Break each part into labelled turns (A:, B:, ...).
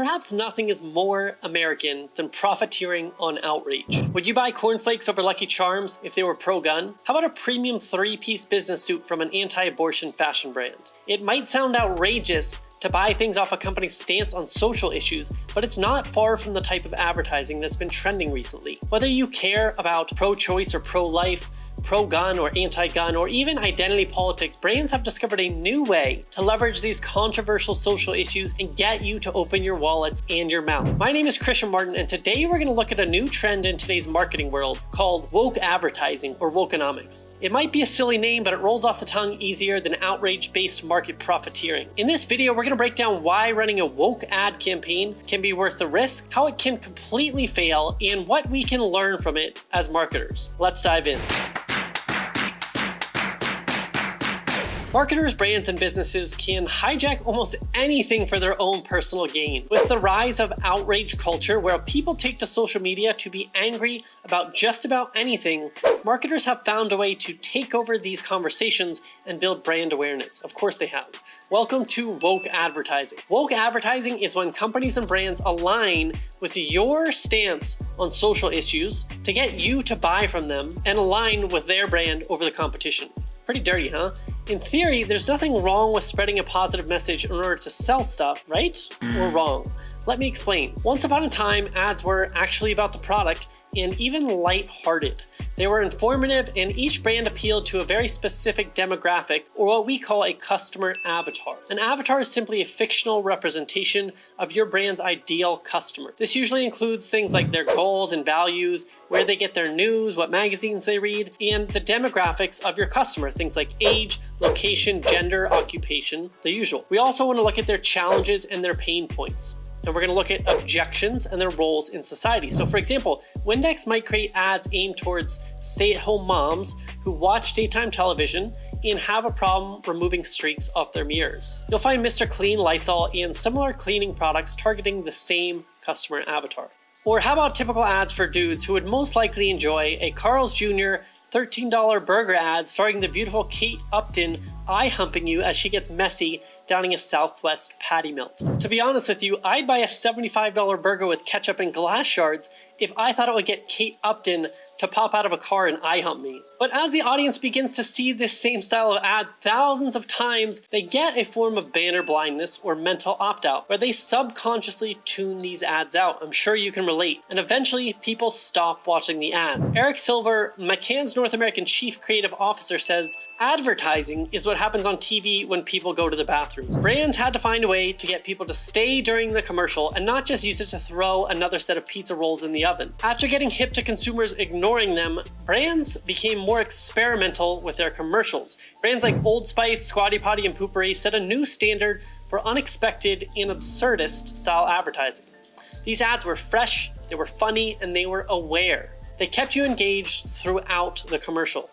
A: Perhaps nothing is more American than profiteering on outrage. Would you buy cornflakes over Lucky Charms if they were pro-gun? How about a premium three-piece business suit from an anti-abortion fashion brand? It might sound outrageous to buy things off a company's stance on social issues, but it's not far from the type of advertising that's been trending recently. Whether you care about pro-choice or pro-life, pro-gun or anti-gun, or even identity politics, brands have discovered a new way to leverage these controversial social issues and get you to open your wallets and your mouth. My name is Christian Martin, and today we're going to look at a new trend in today's marketing world called woke advertising or wokenomics. It might be a silly name, but it rolls off the tongue easier than outrage-based market profiteering. In this video, we're going to break down why running a woke ad campaign can be worth the risk, how it can completely fail, and what we can learn from it as marketers. Let's dive in. Marketers, brands, and businesses can hijack almost anything for their own personal gain. With the rise of outrage culture, where people take to social media to be angry about just about anything, marketers have found a way to take over these conversations and build brand awareness. Of course they have. Welcome to woke advertising. Woke advertising is when companies and brands align with your stance on social issues to get you to buy from them and align with their brand over the competition. Pretty dirty, huh? In theory, there's nothing wrong with spreading a positive message in order to sell stuff, right? Or wrong? Let me explain. Once upon a time, ads were actually about the product and even light-hearted. They were informative and each brand appealed to a very specific demographic or what we call a customer avatar. An avatar is simply a fictional representation of your brand's ideal customer. This usually includes things like their goals and values, where they get their news, what magazines they read, and the demographics of your customer, things like age, location, gender, occupation, the usual. We also want to look at their challenges and their pain points and we're going to look at objections and their roles in society. So for example, Windex might create ads aimed towards stay-at-home moms who watch daytime television and have a problem removing streaks off their mirrors. You'll find Mr. Clean, Lysol, and similar cleaning products targeting the same customer avatar. Or how about typical ads for dudes who would most likely enjoy a Carl's Jr. $13 burger ad starring the beautiful Kate Upton eye humping you as she gets messy downing a Southwest patty melt. To be honest with you, I'd buy a $75 burger with ketchup and glass shards if I thought it would get Kate Upton to pop out of a car and eye hump me. But as the audience begins to see this same style of ad thousands of times, they get a form of banner blindness or mental opt-out, where they subconsciously tune these ads out. I'm sure you can relate. And eventually, people stop watching the ads. Eric Silver, McCann's North American Chief Creative Officer says, advertising is what happens on TV when people go to the bathroom. Brands had to find a way to get people to stay during the commercial and not just use it to throw another set of pizza rolls in the oven. After getting hip to consumers ignoring them, brands became more experimental with their commercials. Brands like Old Spice, Squatty Potty, and Poo-Pourri set a new standard for unexpected and absurdist style advertising. These ads were fresh, they were funny, and they were aware. They kept you engaged throughout the commercial.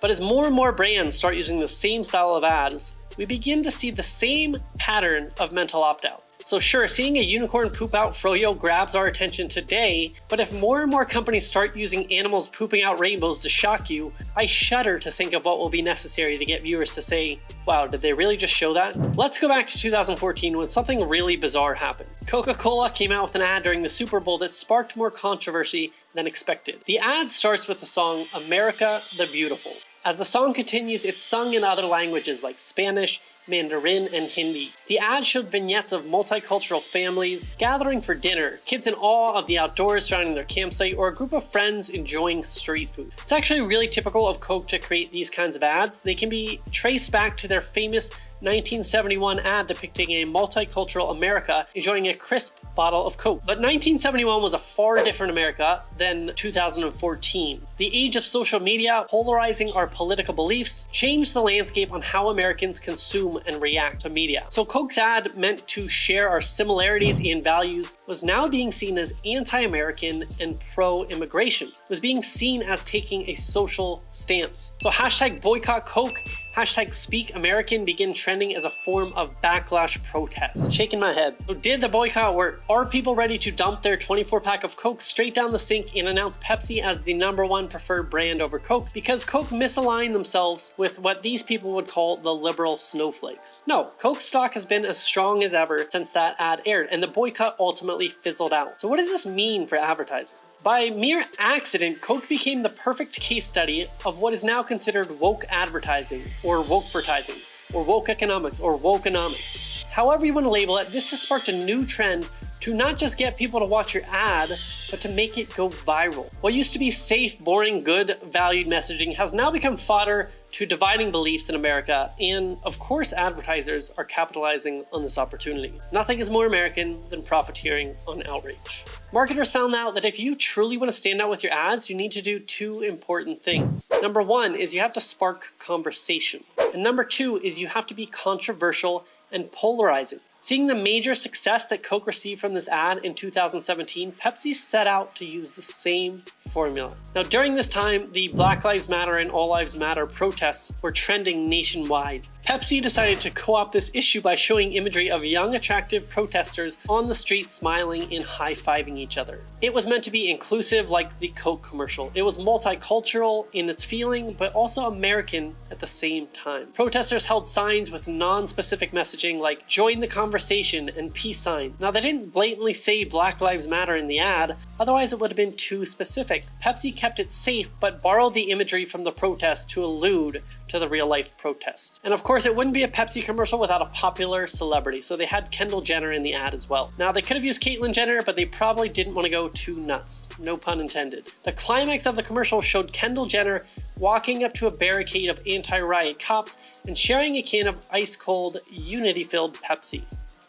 A: But as more and more brands start using the same style of ads, we begin to see the same pattern of mental opt-out. So sure, seeing a unicorn poop out froyo grabs our attention today, but if more and more companies start using animals pooping out rainbows to shock you, I shudder to think of what will be necessary to get viewers to say, wow, did they really just show that? Let's go back to 2014 when something really bizarre happened. Coca-Cola came out with an ad during the Super Bowl that sparked more controversy than expected. The ad starts with the song America the Beautiful. As the song continues, it's sung in other languages like Spanish, Mandarin, and Hindi. The ad showed vignettes of multicultural families gathering for dinner, kids in awe of the outdoors surrounding their campsite, or a group of friends enjoying street food. It's actually really typical of Coke to create these kinds of ads. They can be traced back to their famous 1971 ad depicting a multicultural America enjoying a crisp bottle of Coke. But 1971 was a far different America than 2014. The age of social media, polarizing our political beliefs, changed the landscape on how Americans consume and react to media. So Coke's ad meant to share our similarities and values was now being seen as anti-American and pro-immigration. was being seen as taking a social stance. So hashtag boycott Coke Hashtag Speak American begin trending as a form of backlash protest. Shaking my head. So did the boycott work? Are people ready to dump their 24 pack of Coke straight down the sink and announce Pepsi as the number one preferred brand over Coke because Coke misaligned themselves with what these people would call the liberal snowflakes? No, Coke stock has been as strong as ever since that ad aired and the boycott ultimately fizzled out. So what does this mean for advertising? By mere accident, Coke became the perfect case study of what is now considered woke advertising, or wokevertising, or woke economics, or wokeonomics. However you want to label it, this has sparked a new trend to not just get people to watch your ad, but to make it go viral. What used to be safe, boring, good, valued messaging has now become fodder to dividing beliefs in America, and of course advertisers are capitalizing on this opportunity. Nothing is more American than profiteering on outrage. Marketers found out that if you truly want to stand out with your ads, you need to do two important things. Number one is you have to spark conversation. And number two is you have to be controversial and polarizing. Seeing the major success that Coke received from this ad in 2017, Pepsi set out to use the same formula. Now during this time, the Black Lives Matter and All Lives Matter protests were trending nationwide. Pepsi decided to co-opt this issue by showing imagery of young attractive protesters on the street smiling and high-fiving each other. It was meant to be inclusive like the Coke commercial. It was multicultural in its feeling, but also American at the same time. Protesters held signs with non-specific messaging like join the conversation and peace sign. Now they didn't blatantly say Black Lives Matter in the ad, otherwise it would have been too specific. Pepsi kept it safe but borrowed the imagery from the protest to allude to the real life protest. And of course, it wouldn't be a Pepsi commercial without a popular celebrity, so they had Kendall Jenner in the ad as well. Now, they could have used Caitlyn Jenner, but they probably didn't want to go too nuts. No pun intended. The climax of the commercial showed Kendall Jenner walking up to a barricade of anti-riot cops and sharing a can of ice-cold, unity-filled Pepsi.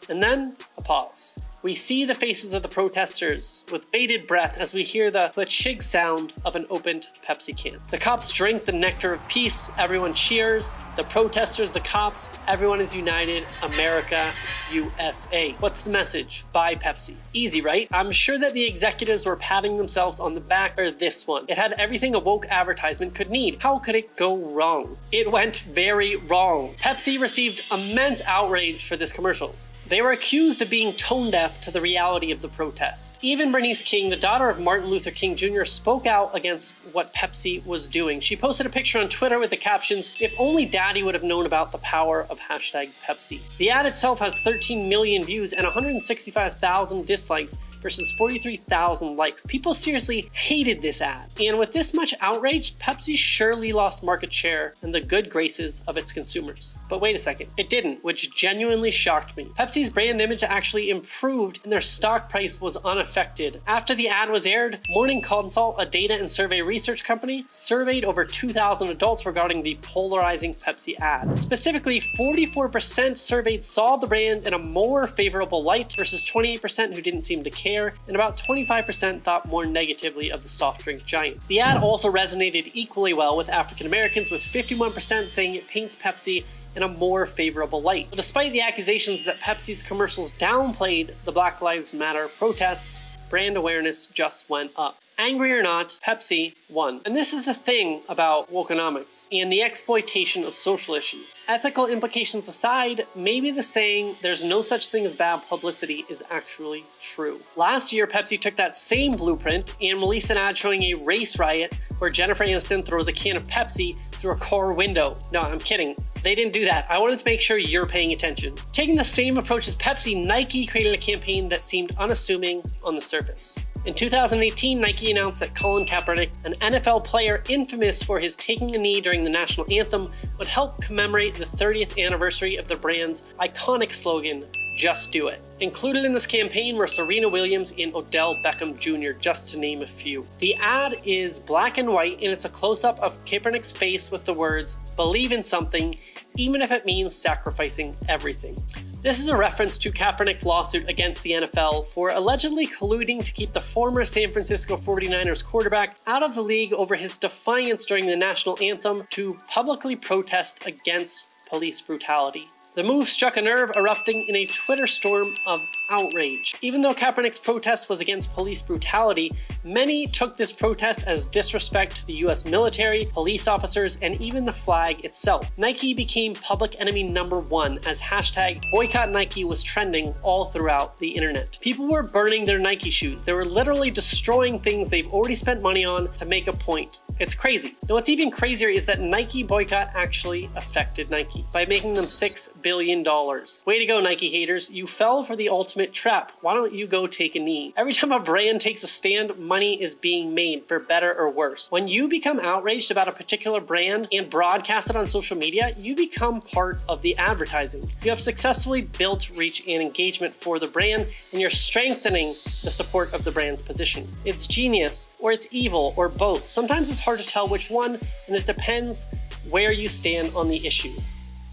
A: And then, a pause. We see the faces of the protesters with bated breath as we hear the chig sound of an opened Pepsi can. The cops drink the nectar of peace, everyone cheers, the protesters, the cops, everyone is united, America, USA. What's the message? Buy Pepsi. Easy, right? I'm sure that the executives were patting themselves on the back for this one. It had everything a woke advertisement could need. How could it go wrong? It went very wrong. Pepsi received immense outrage for this commercial. They were accused of being tone deaf to the reality of the protest. Even Bernice King, the daughter of Martin Luther King Jr., spoke out against what Pepsi was doing. She posted a picture on Twitter with the captions, if only daddy would have known about the power of hashtag Pepsi. The ad itself has 13 million views and 165,000 dislikes versus 43,000 likes. People seriously hated this ad. And with this much outrage, Pepsi surely lost market share and the good graces of its consumers. But wait a second, it didn't, which genuinely shocked me. Pepsi's brand image actually improved and their stock price was unaffected. After the ad was aired, Morning Consult, a data and survey research company, surveyed over 2,000 adults regarding the polarizing Pepsi ad. Specifically, 44% surveyed saw the brand in a more favorable light versus 28% who didn't seem to care and about 25% thought more negatively of the soft drink giant. The ad also resonated equally well with African Americans, with 51% saying it paints Pepsi in a more favorable light. Despite the accusations that Pepsi's commercials downplayed the Black Lives Matter protests, brand awareness just went up. Angry or not, Pepsi won. And this is the thing about wokeonomics and the exploitation of social issues. Ethical implications aside, maybe the saying, there's no such thing as bad publicity is actually true. Last year, Pepsi took that same blueprint and released an ad showing a race riot where Jennifer Aniston throws a can of Pepsi through a car window. No, I'm kidding. They didn't do that. I wanted to make sure you're paying attention. Taking the same approach as Pepsi, Nike created a campaign that seemed unassuming on the surface. In 2018, Nike announced that Colin Kaepernick, an NFL player infamous for his taking a knee during the national anthem, would help commemorate the 30th anniversary of the brand's iconic slogan, just do it. Included in this campaign were Serena Williams and Odell Beckham Jr., just to name a few. The ad is black and white and it's a close-up of Kaepernick's face with the words, believe in something, even if it means sacrificing everything. This is a reference to Kaepernick's lawsuit against the NFL for allegedly colluding to keep the former San Francisco 49ers quarterback out of the league over his defiance during the national anthem to publicly protest against police brutality. The move struck a nerve, erupting in a Twitter storm of outrage. Even though Kaepernick's protest was against police brutality, many took this protest as disrespect to the US military, police officers, and even the flag itself. Nike became public enemy number one as hashtag boycott Nike was trending all throughout the internet. People were burning their Nike shoes. They were literally destroying things they've already spent money on to make a point. It's crazy. And what's even crazier is that Nike boycott actually affected Nike by making them $6 billion. dollars. Way to go, Nike haters. You fell for the ultimate trap. Why don't you go take a knee? Every time a brand takes a stand, money is being made for better or worse. When you become outraged about a particular brand and broadcast it on social media, you become part of the advertising. You have successfully built reach and engagement for the brand, and you're strengthening the support of the brand's position. It's genius, or it's evil, or both. Sometimes it's hard to tell which one, and it depends where you stand on the issue.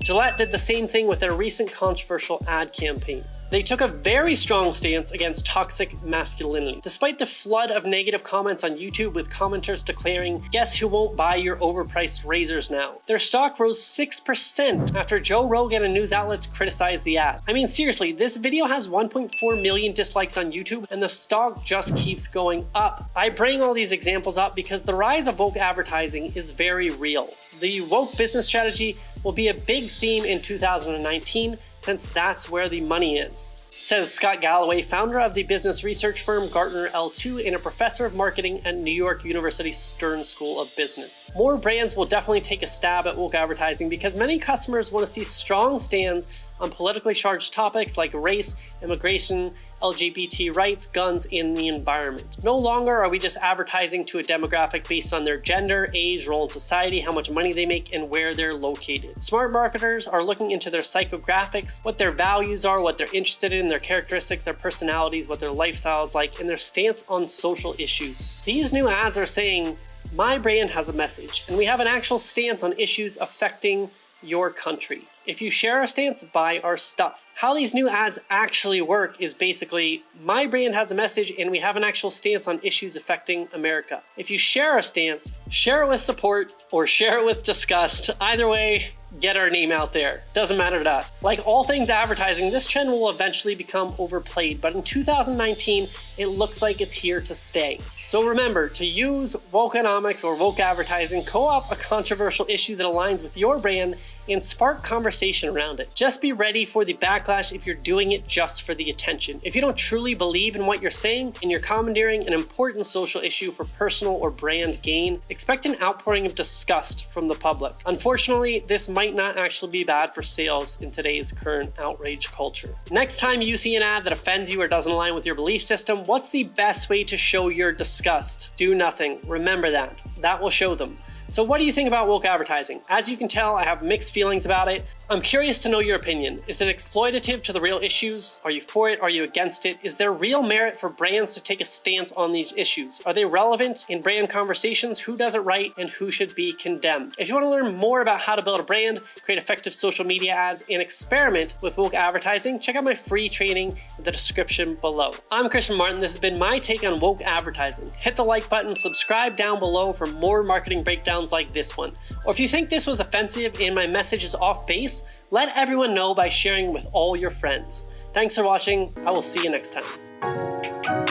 A: Gillette did the same thing with their recent controversial ad campaign. They took a very strong stance against toxic masculinity. Despite the flood of negative comments on YouTube with commenters declaring, guess who won't buy your overpriced razors now? Their stock rose 6% after Joe Rogan and news outlets criticized the ad. I mean seriously, this video has 1.4 million dislikes on YouTube and the stock just keeps going up. I bring all these examples up because the rise of woke advertising is very real. The woke business strategy will be a big theme in 2019 since that's where the money is. Says Scott Galloway, founder of the business research firm Gartner L2 and a professor of marketing at New York University Stern School of Business. More brands will definitely take a stab at woke advertising because many customers want to see strong stands on politically charged topics like race, immigration, LGBT rights, guns, and the environment. No longer are we just advertising to a demographic based on their gender, age, role in society, how much money they make, and where they're located. Smart marketers are looking into their psychographics, what their values are, what they're interested in, their characteristics, their personalities, what their lifestyle is like, and their stance on social issues. These new ads are saying, my brand has a message, and we have an actual stance on issues affecting your country. If you share our stance, buy our stuff. How these new ads actually work is basically my brand has a message and we have an actual stance on issues affecting America. If you share our stance, share it with support or share it with disgust. Either way, get our name out there. Doesn't matter to us. Like all things advertising, this trend will eventually become overplayed, but in 2019, it looks like it's here to stay. So remember to use wokeonomics or woke advertising, co-op a controversial issue that aligns with your brand and spark conversation around it. Just be ready for the backlash if you're doing it just for the attention. If you don't truly believe in what you're saying and you're commandeering an important social issue for personal or brand gain, expect an outpouring of disgust from the public. Unfortunately, this might not actually be bad for sales in today's current outrage culture. Next time you see an ad that offends you or doesn't align with your belief system, what's the best way to show your disgust? Do nothing. Remember that. That will show them. So what do you think about woke advertising? As you can tell, I have mixed feelings about it. I'm curious to know your opinion. Is it exploitative to the real issues? Are you for it? Are you against it? Is there real merit for brands to take a stance on these issues? Are they relevant in brand conversations? Who does it right and who should be condemned? If you want to learn more about how to build a brand, create effective social media ads, and experiment with woke advertising, check out my free training in the description below. I'm Christian Martin. This has been my take on woke advertising. Hit the like button, subscribe down below for more marketing breakdowns sounds like this one. Or if you think this was offensive and my message is off base, let everyone know by sharing with all your friends. Thanks for watching. I will see you next time.